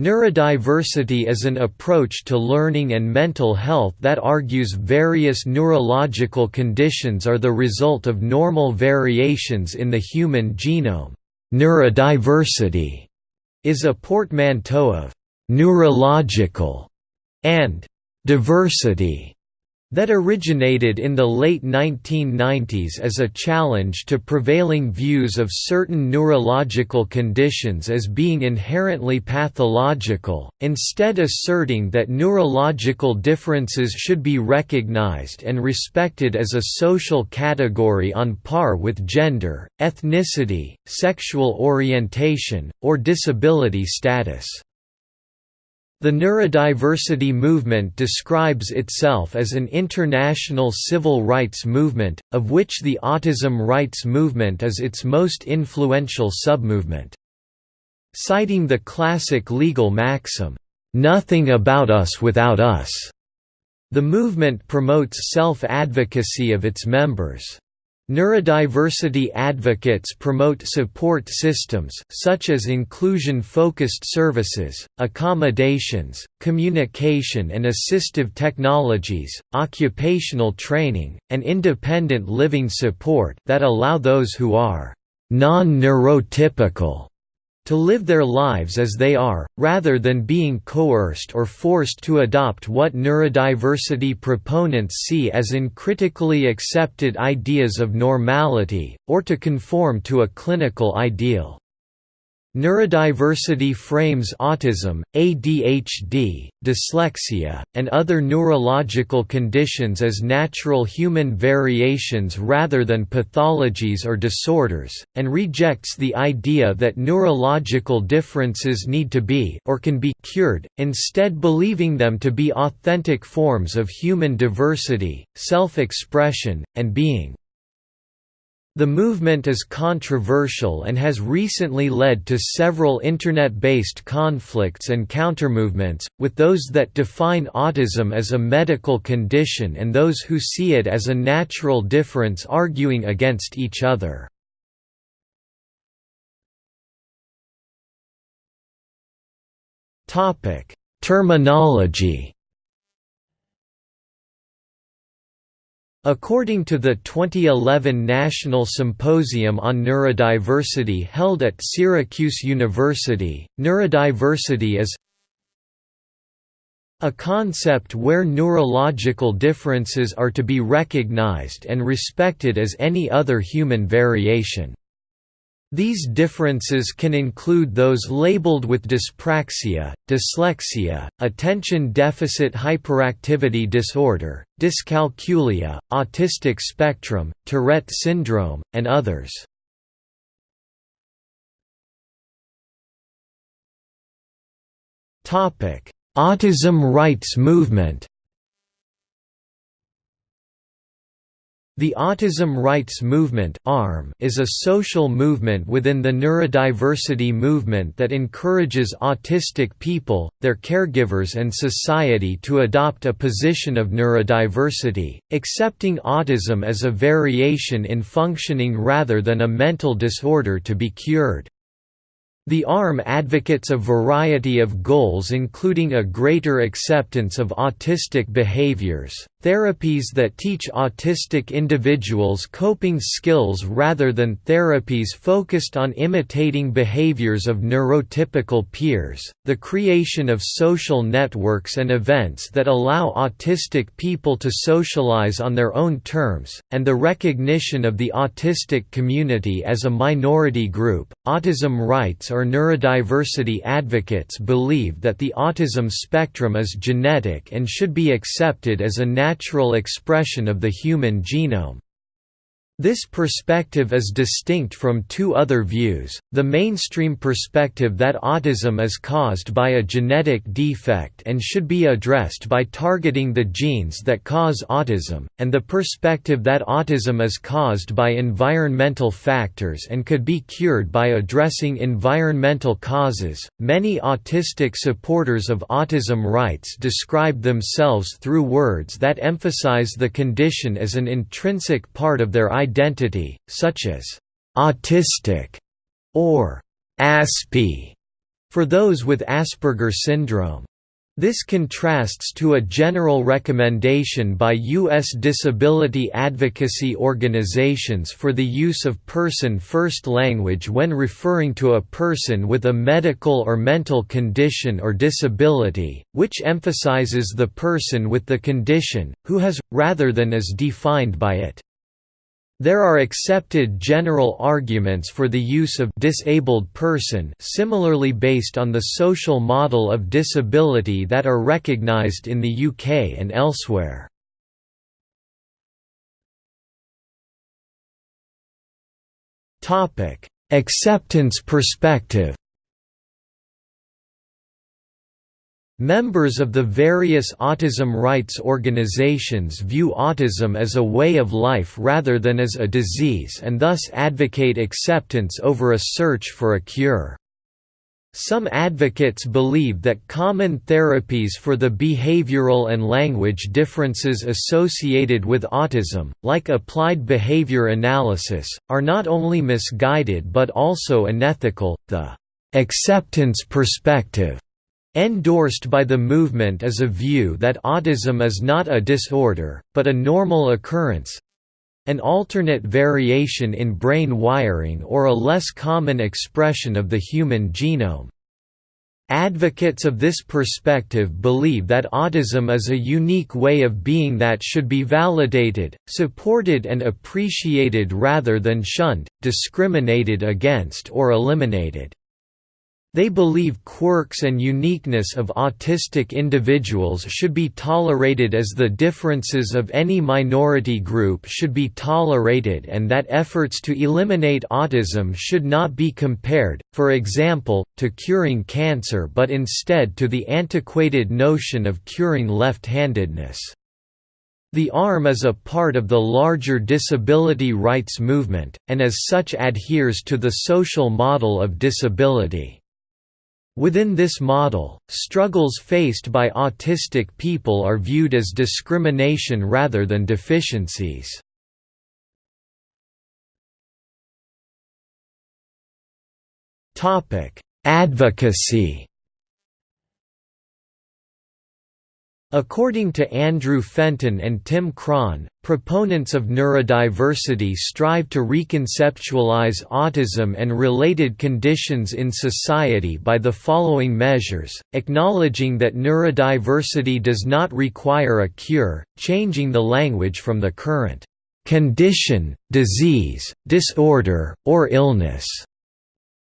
Neurodiversity is an approach to learning and mental health that argues various neurological conditions are the result of normal variations in the human genome. Neurodiversity is a portmanteau of neurological and diversity that originated in the late 1990s as a challenge to prevailing views of certain neurological conditions as being inherently pathological, instead asserting that neurological differences should be recognized and respected as a social category on par with gender, ethnicity, sexual orientation, or disability status. The neurodiversity movement describes itself as an international civil rights movement, of which the autism rights movement is its most influential submovement. Citing the classic legal maxim, "'Nothing about us without us'", the movement promotes self-advocacy of its members. Neurodiversity advocates promote support systems, such as inclusion-focused services, accommodations, communication and assistive technologies, occupational training, and independent living support that allow those who are non-neurotypical to live their lives as they are, rather than being coerced or forced to adopt what neurodiversity proponents see as uncritically accepted ideas of normality, or to conform to a clinical ideal. Neurodiversity frames autism, ADHD, dyslexia, and other neurological conditions as natural human variations rather than pathologies or disorders, and rejects the idea that neurological differences need to be or can be cured, instead believing them to be authentic forms of human diversity, self-expression, and being. The movement is controversial and has recently led to several Internet-based conflicts and countermovements, with those that define autism as a medical condition and those who see it as a natural difference arguing against each other. Terminology According to the 2011 National Symposium on Neurodiversity held at Syracuse University, neurodiversity is a concept where neurological differences are to be recognized and respected as any other human variation. These differences can include those labeled with dyspraxia, dyslexia, attention deficit hyperactivity disorder, dyscalculia, autistic spectrum, Tourette syndrome, and others. Autism rights movement The Autism Rights Movement is a social movement within the neurodiversity movement that encourages autistic people, their caregivers and society to adopt a position of neurodiversity, accepting autism as a variation in functioning rather than a mental disorder to be cured. The ARM advocates a variety of goals including a greater acceptance of autistic behaviors, therapies that teach autistic individuals coping skills rather than therapies focused on imitating behaviors of neurotypical peers, the creation of social networks and events that allow autistic people to socialize on their own terms, and the recognition of the autistic community as a minority group. Autism rights or neurodiversity advocates believe that the autism spectrum is genetic and should be accepted as a natural expression of the human genome. This perspective is distinct from two other views, the mainstream perspective that autism is caused by a genetic defect and should be addressed by targeting the genes that cause autism, and the perspective that autism is caused by environmental factors and could be cured by addressing environmental causes. Many autistic supporters of autism rights describe themselves through words that emphasize the condition as an intrinsic part of their identity such as «autistic» or «aspie», for those with Asperger syndrome. This contrasts to a general recommendation by U.S. disability advocacy organizations for the use of person-first language when referring to a person with a medical or mental condition or disability, which emphasizes the person with the condition, who has, rather than is defined by it. There are accepted general arguments for the use of disabled person similarly based on the social model of disability that are recognized in the UK and elsewhere. Acceptance perspective Members of the various autism rights organizations view autism as a way of life rather than as a disease and thus advocate acceptance over a search for a cure. Some advocates believe that common therapies for the behavioral and language differences associated with autism, like applied behavior analysis, are not only misguided but also unethical. The acceptance perspective Endorsed by the movement is a view that autism is not a disorder, but a normal occurrence—an alternate variation in brain wiring or a less common expression of the human genome. Advocates of this perspective believe that autism is a unique way of being that should be validated, supported and appreciated rather than shunned, discriminated against or eliminated. They believe quirks and uniqueness of autistic individuals should be tolerated as the differences of any minority group should be tolerated and that efforts to eliminate autism should not be compared, for example, to curing cancer but instead to the antiquated notion of curing left-handedness. The ARM is a part of the larger disability rights movement, and as such adheres to the social model of disability. Within this model, struggles faced by autistic people are viewed as discrimination rather than deficiencies. Advocacy According to Andrew Fenton and Tim Krahn, proponents of neurodiversity strive to reconceptualize autism and related conditions in society by the following measures, acknowledging that neurodiversity does not require a cure, changing the language from the current condition, disease, disorder, or illness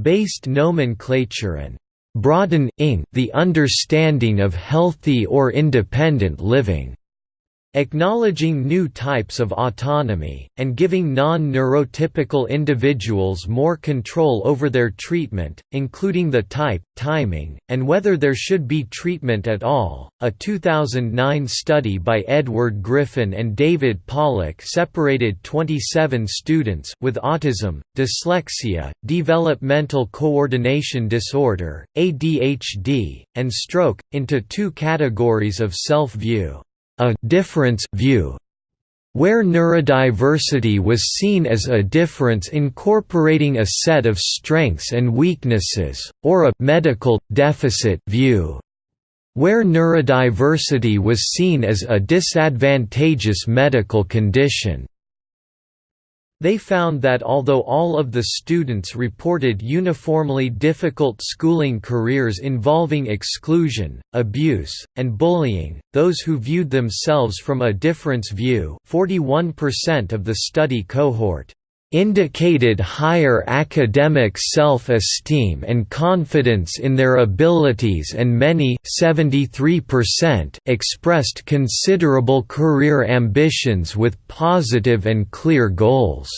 based nomenclature and broadening the understanding of healthy or independent living. Acknowledging new types of autonomy, and giving non-neurotypical individuals more control over their treatment, including the type, timing, and whether there should be treatment at all. A 2009 study by Edward Griffin and David Pollak separated 27 students with autism, dyslexia, developmental coordination disorder, ADHD, and stroke, into two categories of self-view a difference view where neurodiversity was seen as a difference incorporating a set of strengths and weaknesses, or a medical deficit view where neurodiversity was seen as a disadvantageous medical condition. They found that although all of the students reported uniformly difficult schooling careers involving exclusion, abuse, and bullying, those who viewed themselves from a difference view 41% of the study cohort indicated higher academic self-esteem and confidence in their abilities and many 73% expressed considerable career ambitions with positive and clear goals.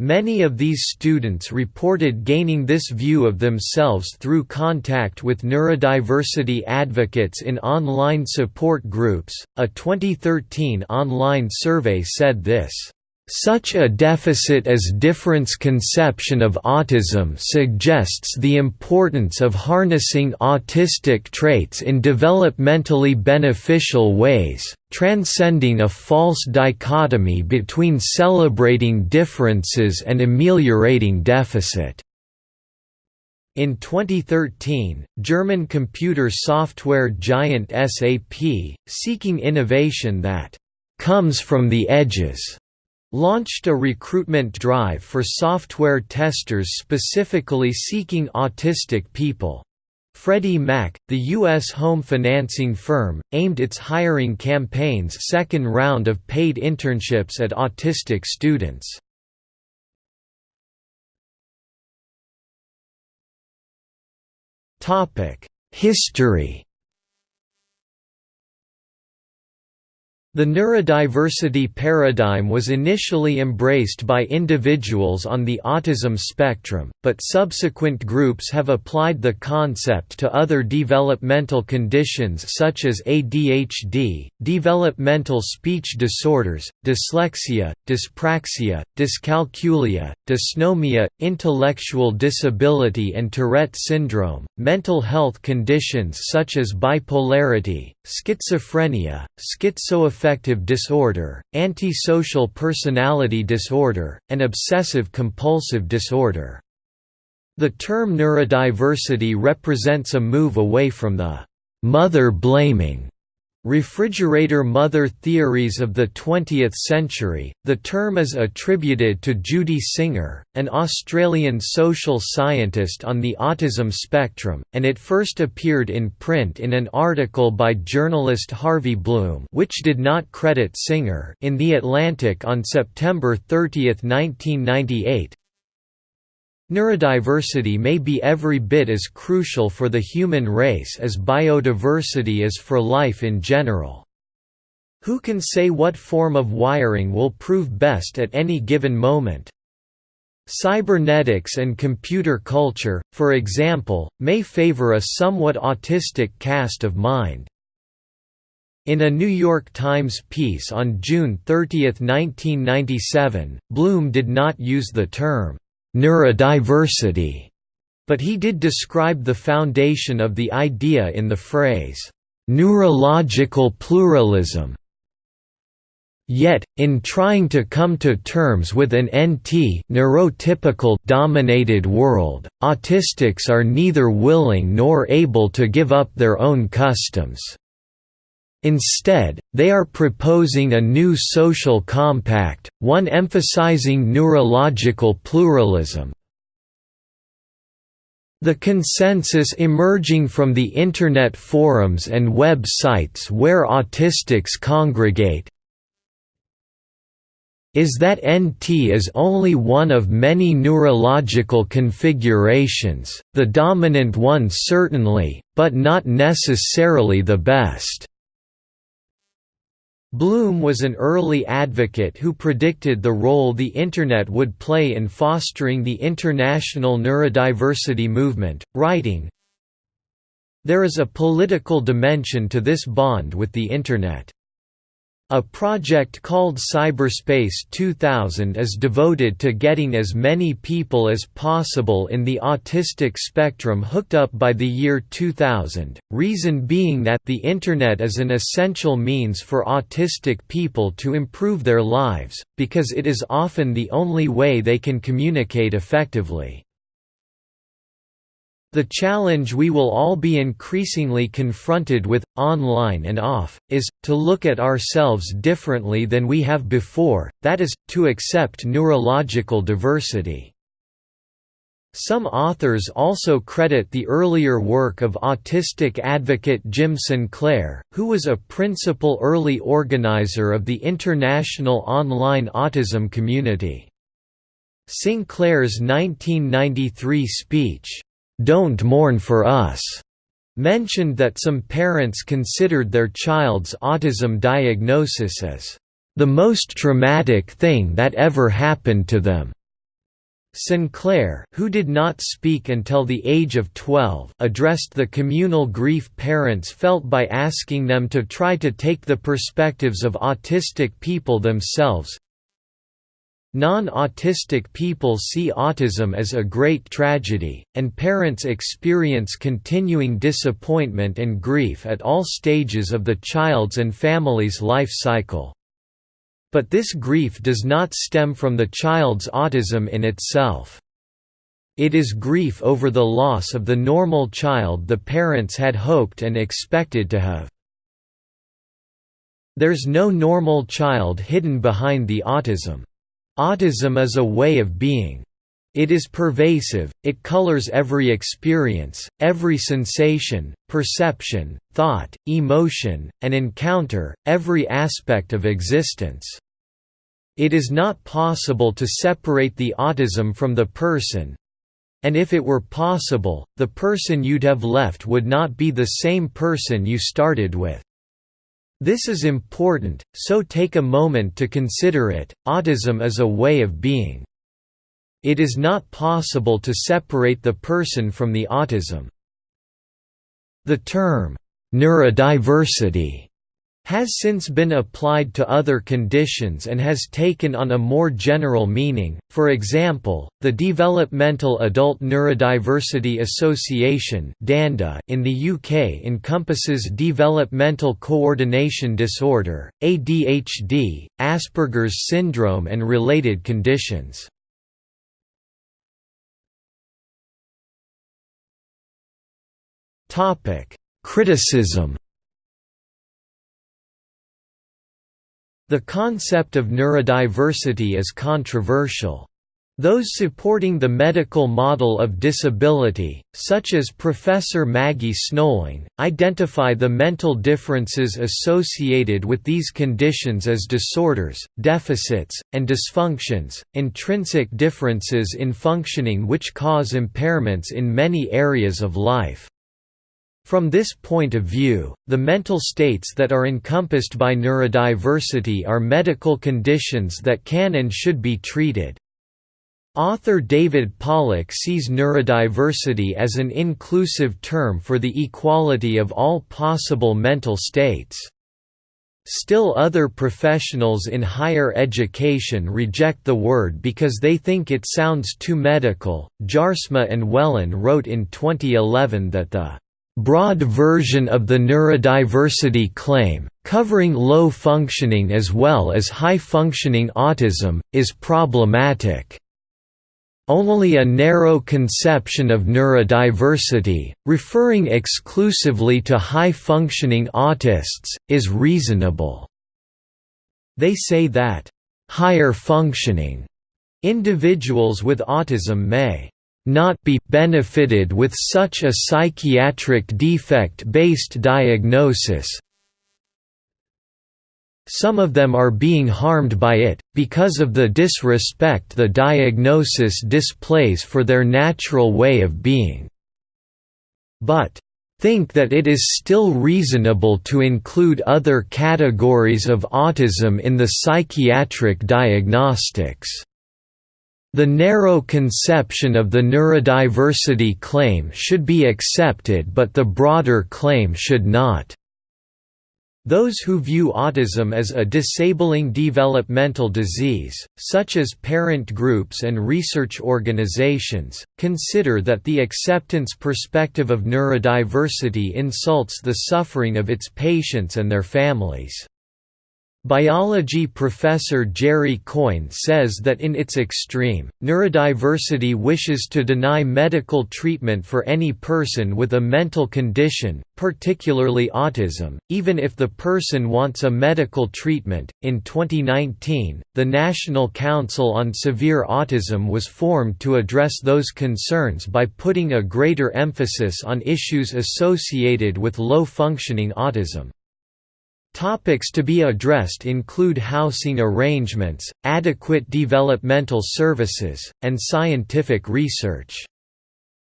Many of these students reported gaining this view of themselves through contact with neurodiversity advocates in online support groups. A 2013 online survey said this such a deficit as difference conception of autism suggests the importance of harnessing autistic traits in developmentally beneficial ways, transcending a false dichotomy between celebrating differences and ameliorating deficit. In 2013, German computer software giant SAP, seeking innovation that comes from the edges, launched a recruitment drive for software testers specifically seeking autistic people. Freddie Mac, the U.S. home financing firm, aimed its hiring campaign's second round of paid internships at autistic students. History The neurodiversity paradigm was initially embraced by individuals on the autism spectrum, but subsequent groups have applied the concept to other developmental conditions such as ADHD, developmental speech disorders, dyslexia, dyspraxia, dyscalculia, dysnomia, intellectual disability and Tourette syndrome, mental health conditions such as bipolarity, schizophrenia, schizoaffective disorder, antisocial personality disorder, and obsessive-compulsive disorder. The term neurodiversity represents a move away from the «mother-blaming» Refrigerator mother theories of the 20th century. The term is attributed to Judy Singer, an Australian social scientist on the autism spectrum, and it first appeared in print in an article by journalist Harvey Blume, which did not credit Singer, in The Atlantic on September 30, 1998. Neurodiversity may be every bit as crucial for the human race as biodiversity is for life in general. Who can say what form of wiring will prove best at any given moment? Cybernetics and computer culture, for example, may favor a somewhat autistic cast of mind. In a New York Times piece on June 30, 1997, Blume did not use the term neurodiversity, but he did describe the foundation of the idea in the phrase, neurological pluralism. Yet, in trying to come to terms with an NT neurotypical dominated world, autistics are neither willing nor able to give up their own customs. Instead, they are proposing a new social compact, one emphasizing neurological pluralism. The consensus emerging from the Internet forums and web sites where autistics congregate is that NT is only one of many neurological configurations, the dominant one certainly, but not necessarily the best. Blume was an early advocate who predicted the role the Internet would play in fostering the international neurodiversity movement, writing, There is a political dimension to this bond with the Internet. A project called Cyberspace 2000 is devoted to getting as many people as possible in the autistic spectrum hooked up by the year 2000, reason being that the Internet is an essential means for autistic people to improve their lives, because it is often the only way they can communicate effectively. The challenge we will all be increasingly confronted with, online and off, is, to look at ourselves differently than we have before, that is, to accept neurological diversity. Some authors also credit the earlier work of autistic advocate Jim Sinclair, who was a principal early organizer of the international online autism community. Sinclair's 1993 speech, "'Don't Mourn for Us' mentioned that some parents considered their child's autism diagnosis as the most traumatic thing that ever happened to them. Sinclair, who did not speak until the age of 12, addressed the communal grief parents felt by asking them to try to take the perspectives of autistic people themselves, Non-autistic people see autism as a great tragedy, and parents experience continuing disappointment and grief at all stages of the child's and family's life cycle. But this grief does not stem from the child's autism in itself. It is grief over the loss of the normal child the parents had hoped and expected to have. There's no normal child hidden behind the autism. Autism is a way of being. It is pervasive, it colors every experience, every sensation, perception, thought, emotion, and encounter, every aspect of existence. It is not possible to separate the autism from the person, and if it were possible, the person you'd have left would not be the same person you started with. This is important, so take a moment to consider it. Autism is a way of being. It is not possible to separate the person from the autism. The term, neurodiversity has since been applied to other conditions and has taken on a more general meaning, for example, the Developmental Adult Neurodiversity Association in the UK encompasses developmental coordination disorder, ADHD, Asperger's syndrome and related conditions. Criticism The concept of neurodiversity is controversial. Those supporting the medical model of disability, such as Professor Maggie Snowling, identify the mental differences associated with these conditions as disorders, deficits, and dysfunctions, intrinsic differences in functioning which cause impairments in many areas of life. From this point of view, the mental states that are encompassed by neurodiversity are medical conditions that can and should be treated. Author David Pollak sees neurodiversity as an inclusive term for the equality of all possible mental states. Still other professionals in higher education reject the word because they think it sounds too medical. Jaarsma and Welin wrote in 2011 that the broad version of the neurodiversity claim, covering low-functioning as well as high-functioning autism, is problematic. Only a narrow conception of neurodiversity, referring exclusively to high-functioning autists, is reasonable. They say that, "...higher functioning," individuals with autism may not be benefited with such a psychiatric defect-based diagnosis some of them are being harmed by it, because of the disrespect the diagnosis displays for their natural way of being. But, think that it is still reasonable to include other categories of autism in the psychiatric diagnostics. The narrow conception of the neurodiversity claim should be accepted but the broader claim should not. Those who view autism as a disabling developmental disease, such as parent groups and research organizations, consider that the acceptance perspective of neurodiversity insults the suffering of its patients and their families. Biology professor Jerry Coyne says that in its extreme, neurodiversity wishes to deny medical treatment for any person with a mental condition, particularly autism, even if the person wants a medical treatment. In 2019, the National Council on Severe Autism was formed to address those concerns by putting a greater emphasis on issues associated with low functioning autism. Topics to be addressed include housing arrangements, adequate developmental services, and scientific research.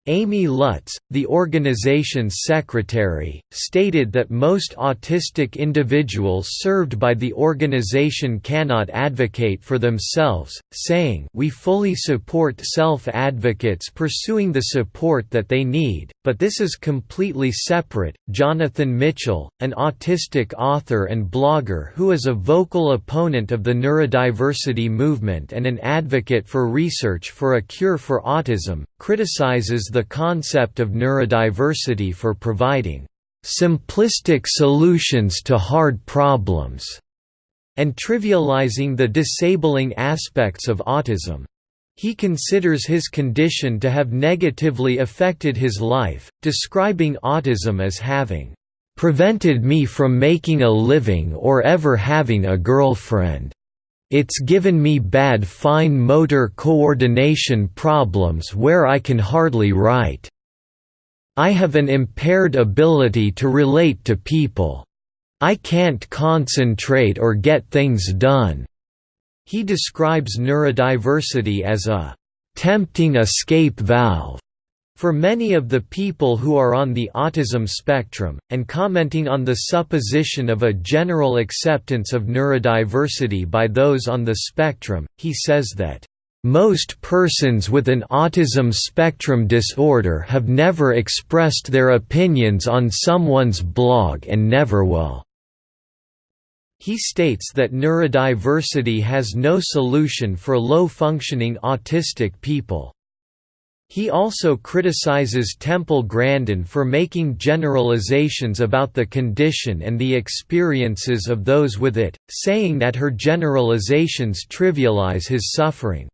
Amy Lutz, the organization's secretary, stated that most autistic individuals served by the organization cannot advocate for themselves, saying, We fully support self-advocates pursuing the support that they need, but this is completely separate. Jonathan Mitchell, an autistic author and blogger who is a vocal opponent of the neurodiversity movement and an advocate for research for a cure for autism, criticizes the concept of neurodiversity for providing simplistic solutions to hard problems and trivializing the disabling aspects of autism. He considers his condition to have negatively affected his life, describing autism as having prevented me from making a living or ever having a girlfriend. It's given me bad fine motor coordination problems where I can hardly write. I have an impaired ability to relate to people. I can't concentrate or get things done. He describes neurodiversity as a tempting escape valve for many of the people who are on the autism spectrum, and commenting on the supposition of a general acceptance of neurodiversity by those on the spectrum, he says that, "...most persons with an autism spectrum disorder have never expressed their opinions on someone's blog and never will." He states that neurodiversity has no solution for low-functioning autistic people. He also criticizes Temple Grandin for making generalizations about the condition and the experiences of those with it, saying that her generalizations trivialize his suffering.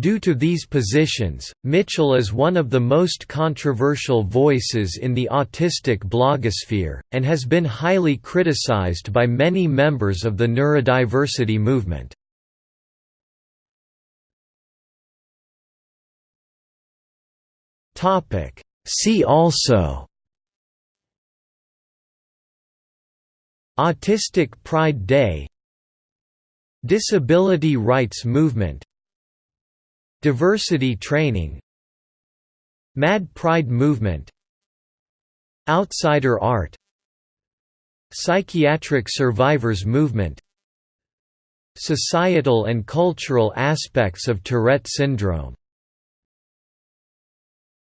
Due to these positions, Mitchell is one of the most controversial voices in the autistic blogosphere, and has been highly criticized by many members of the neurodiversity movement. Topic. See also Autistic Pride Day Disability rights movement Diversity training Mad Pride movement Outsider art Psychiatric survivors movement Societal and cultural aspects of Tourette syndrome